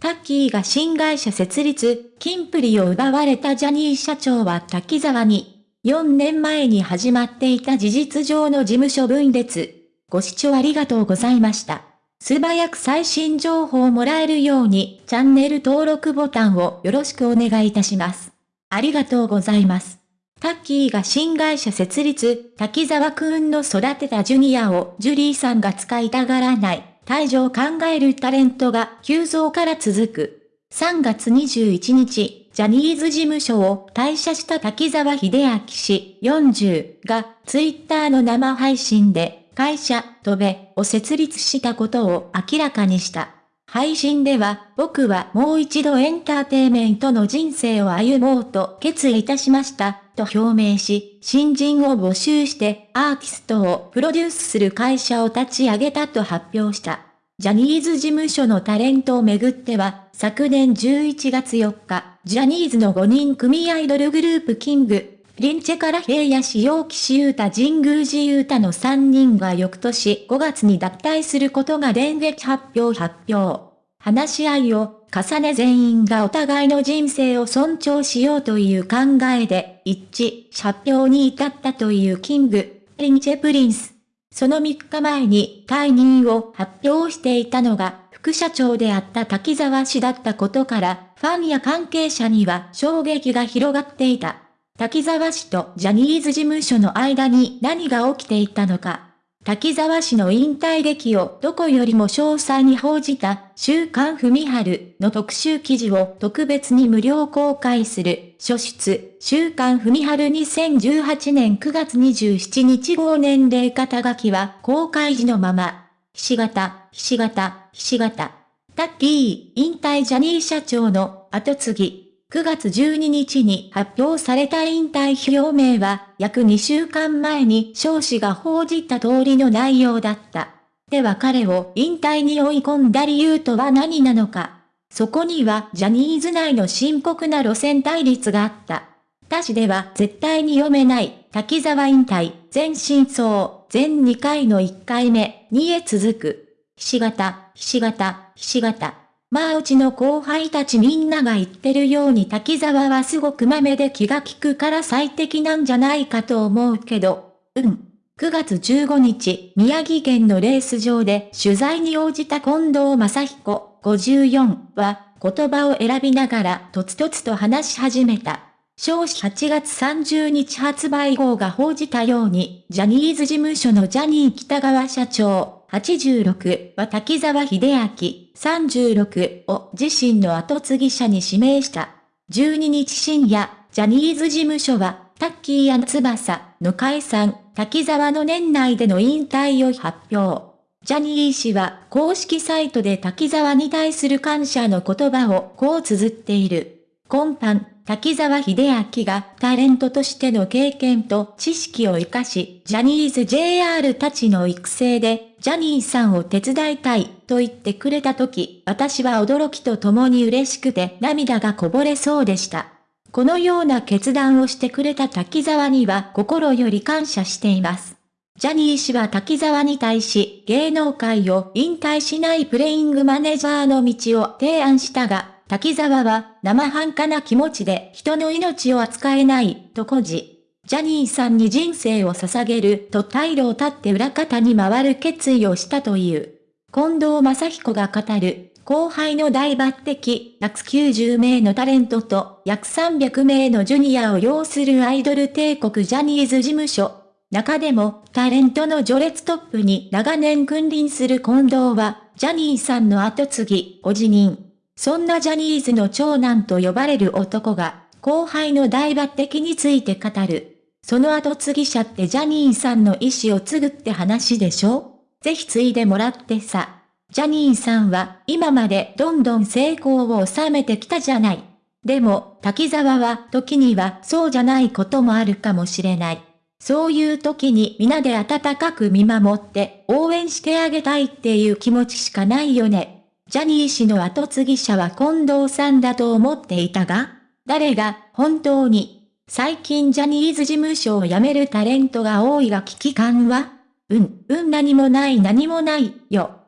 タッキーが新会社設立、金プリを奪われたジャニー社長は滝沢に、4年前に始まっていた事実上の事務所分裂。ご視聴ありがとうございました。素早く最新情報をもらえるように、チャンネル登録ボタンをよろしくお願いいたします。ありがとうございます。タッキーが新会社設立、滝沢くんの育てたジュニアをジュリーさんが使いたがらない、退場を考えるタレントが急増から続く。3月21日、ジャニーズ事務所を退社した滝沢秀明氏40がツイッターの生配信で会社、とべを設立したことを明らかにした。配信では、僕はもう一度エンターテイメントの人生を歩もうと決意いたしました、と表明し、新人を募集してアーティストをプロデュースする会社を立ち上げたと発表した。ジャニーズ事務所のタレントをめぐっては、昨年11月4日、ジャニーズの5人組アイドルグループキング、リンチェから平野市陽岸優太神宮寺優太の3人が翌年5月に脱退することが電撃発表発表。話し合いを重ね全員がお互いの人生を尊重しようという考えで一致、発表に至ったというキング、リンチェプリンス。その3日前に退任を発表していたのが副社長であった滝沢氏だったことから、ファンや関係者には衝撃が広がっていた。滝沢氏とジャニーズ事務所の間に何が起きていたのか。滝沢氏の引退劇をどこよりも詳細に報じた週刊文春の特集記事を特別に無料公開する書出週刊文春2018年9月27日号年齢肩書きは公開時のまま。ひし形、ひし形、ひし形。タッキー、引退ジャニー社長の後継ぎ。9月12日に発表された引退表明は、約2週間前に少子が報じた通りの内容だった。では彼を引退に追い込んだ理由とは何なのか。そこにはジャニーズ内の深刻な路線対立があった。他誌では絶対に読めない滝沢引退、全真相、全2回の1回目にへ続く。ひし形、ひし形、ひし形。まあうちの後輩たちみんなが言ってるように滝沢はすごく豆で気が利くから最適なんじゃないかと思うけど、うん。9月15日、宮城県のレース場で取材に応じた近藤正彦54は言葉を選びながらとつとつと話し始めた。少子8月30日発売号が報じたように、ジャニーズ事務所のジャニー北川社長、86は滝沢秀明36を自身の後継ぎ者に指名した。12日深夜、ジャニーズ事務所は、タッキー翼の解散、滝沢の年内での引退を発表。ジャニー氏は公式サイトで滝沢に対する感謝の言葉をこう綴っている。今般、滝沢秀明がタレントとしての経験と知識を活かし、ジャニーズ JR たちの育成で、ジャニーさんを手伝いたいと言ってくれた時、私は驚きとともに嬉しくて涙がこぼれそうでした。このような決断をしてくれた滝沢には心より感謝しています。ジャニー氏は滝沢に対し芸能界を引退しないプレイングマネージャーの道を提案したが、滝沢は生半可な気持ちで人の命を扱えないと誇示。ジャニーさんに人生を捧げると退路を立って裏方に回る決意をしたという。近藤正彦が語る後輩の大抜擢、約90名のタレントと約300名のジュニアを要するアイドル帝国ジャニーズ事務所。中でもタレントの序列トップに長年君臨する近藤は、ジャニーさんの後継ぎ、お辞任。そんなジャニーズの長男と呼ばれる男が、後輩の大抜擢について語る。その後継ぎ者ってジャニーさんの意思を継ぐって話でしょ？ぜひ継いでもらってさ。ジャニーさんは今までどんどん成功を収めてきたじゃない。でも、滝沢は時にはそうじゃないこともあるかもしれない。そういう時に皆で温かく見守って応援してあげたいっていう気持ちしかないよね。ジャニー氏の後継ぎ者は近藤さんだと思っていたが誰が本当に最近ジャニーズ事務所を辞めるタレントが多いが危機感はうん、うん何もない何もないよ。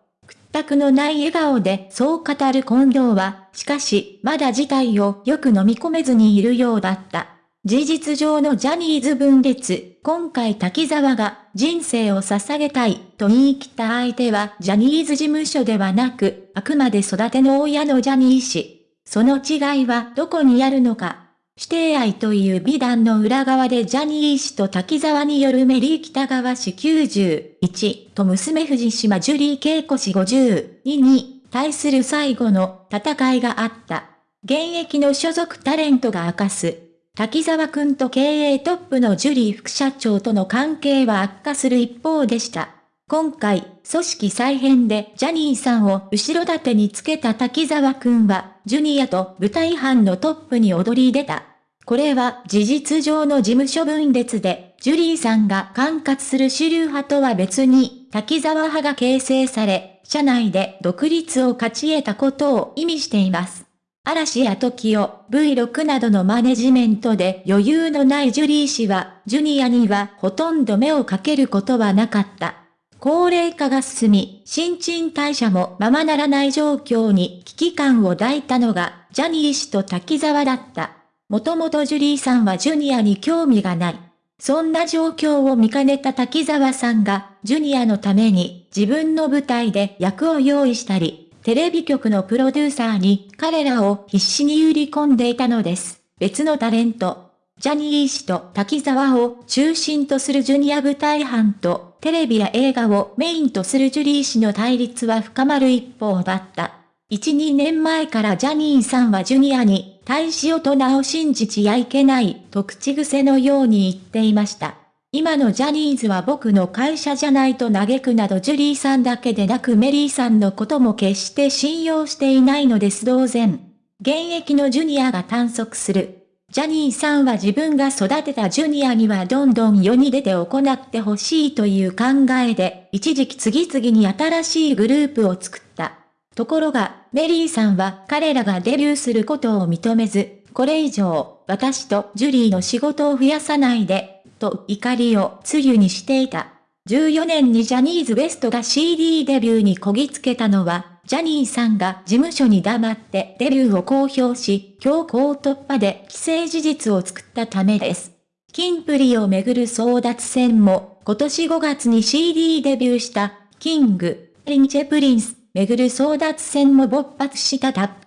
全くのない笑顔でそう語る近藤は、しかし、まだ事態をよく飲み込めずにいるようだった。事実上のジャニーズ分裂、今回滝沢が人生を捧げたいと言い切った相手はジャニーズ事務所ではなく、あくまで育ての親のジャニー氏。その違いはどこにあるのか。指定愛という美談の裏側でジャニー氏と滝沢によるメリー北川氏91と娘藤島ジュリー恵子氏52に対する最後の戦いがあった。現役の所属タレントが明かす。滝沢くんと経営トップのジュリー副社長との関係は悪化する一方でした。今回、組織再編でジャニーさんを後ろ盾につけた滝沢くんは、ジュニアと舞台班のトップに踊り出た。これは事実上の事務所分裂で、ジュリーさんが管轄する主流派とは別に、滝沢派が形成され、社内で独立を勝ち得たことを意味しています。嵐や TOKIO、V6 などのマネジメントで余裕のないジュリー氏は、ジュニアにはほとんど目をかけることはなかった。高齢化が進み、新陳代謝もままならない状況に危機感を抱いたのが、ジャニー氏と滝沢だった。もともとジュリーさんはジュニアに興味がない。そんな状況を見かねた滝沢さんが、ジュニアのために自分の舞台で役を用意したり、テレビ局のプロデューサーに彼らを必死に売り込んでいたのです。別のタレント、ジャニー氏と滝沢を中心とするジュニア舞台班とテレビや映画をメインとするジュリー氏の対立は深まる一方だった。1、2年前からジャニーさんはジュニアに大使大人を信じちゃいけないと口癖のように言っていました。今のジャニーズは僕の会社じゃないと嘆くなどジュリーさんだけでなくメリーさんのことも決して信用していないのです同然。現役のジュニアが探索する。ジャニーさんは自分が育てたジュニアにはどんどん世に出て行ってほしいという考えで、一時期次々に新しいグループを作った。ところが、メリーさんは彼らがデビューすることを認めず、これ以上、私とジュリーの仕事を増やさないで、と怒りを露にしていた。14年にジャニーズ WEST が CD デビューにこぎつけたのは、ジャニーさんが事務所に黙ってデビューを公表し、強行突破で既成事実を作ったためです。キンプリをめぐる争奪戦も、今年5月に CD デビューした、キング、リンチェプリンス、めぐる争奪戦も勃発したた。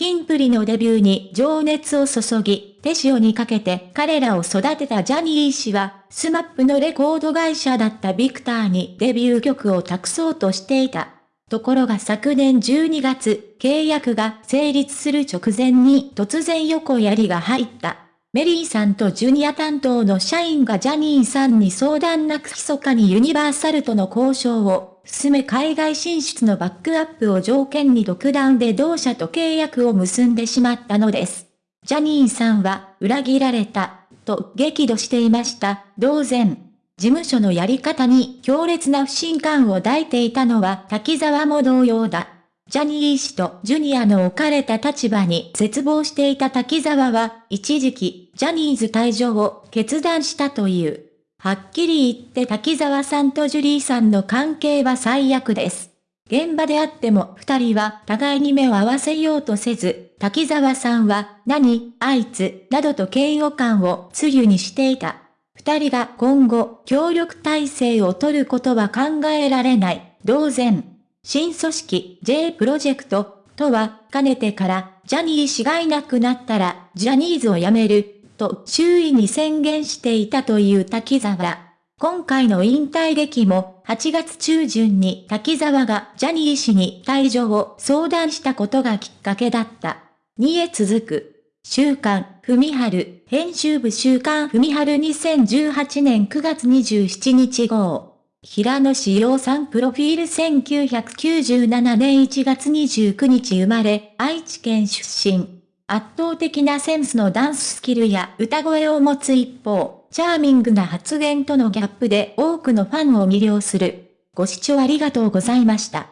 キンプリのデビューに情熱を注ぎ、手塩にかけて彼らを育てたジャニー氏は、スマップのレコード会社だったビクターにデビュー曲を託そうとしていた。ところが昨年12月、契約が成立する直前に突然横槍が入った。メリーさんとジュニア担当の社員がジャニーさんに相談なく密かにユニバーサルとの交渉を進め海外進出のバックアップを条件に独断で同社と契約を結んでしまったのです。ジャニーさんは裏切られた、と激怒していました。同然。事務所のやり方に強烈な不信感を抱いていたのは滝沢も同様だ。ジャニー氏とジュニアの置かれた立場に絶望していた滝沢は、一時期、ジャニーズ退場を決断したという。はっきり言って滝沢さんとジュリーさんの関係は最悪です。現場であっても二人は互いに目を合わせようとせず、滝沢さんは、何、あいつ、などと嫌悪感を露にしていた。二人が今後、協力体制を取ることは考えられない。同然。新組織 J プロジェクトとは、かねてからジャニー氏がいなくなったらジャニーズを辞めると周囲に宣言していたという滝沢。今回の引退劇も8月中旬に滝沢がジャニー氏に退場を相談したことがきっかけだった。2へ続く。週刊、ふみはる、編集部週刊ふみはる2018年9月27日号。平野志陽さんプロフィール1997年1月29日生まれ、愛知県出身。圧倒的なセンスのダンススキルや歌声を持つ一方、チャーミングな発言とのギャップで多くのファンを魅了する。ご視聴ありがとうございました。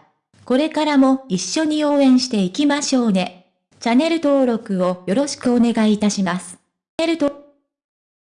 これからも一緒に応援していきましょうね。チャンネル登録をよろしくお願いいたします。チャンネル登